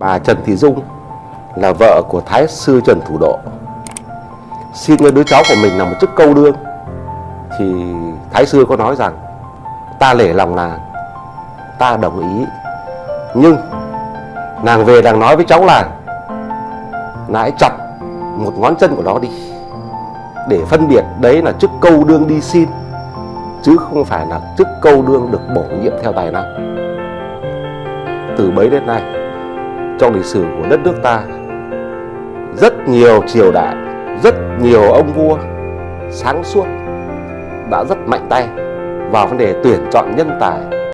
Bà Trần Thị Dung là vợ của Thái sư Trần Thủ Độ. Xin với đứa cháu của mình là một chức câu đương. Thì Thái sư có nói rằng, Ta lể lòng nàng, Ta đồng ý. Nhưng Nàng về nàng nói với cháu là, nãy chặt một ngón chân của nó đi, Để phân biệt đấy là chức câu đương đi xin, Chứ không phải là chức câu đương được bổ nhiệm theo tài năng. Từ bấy đến nay trong lịch sử của đất nước ta. Rất nhiều triều đại, rất nhiều ông vua sáng suốt đã rất mạnh tay vào vấn đề tuyển chọn nhân tài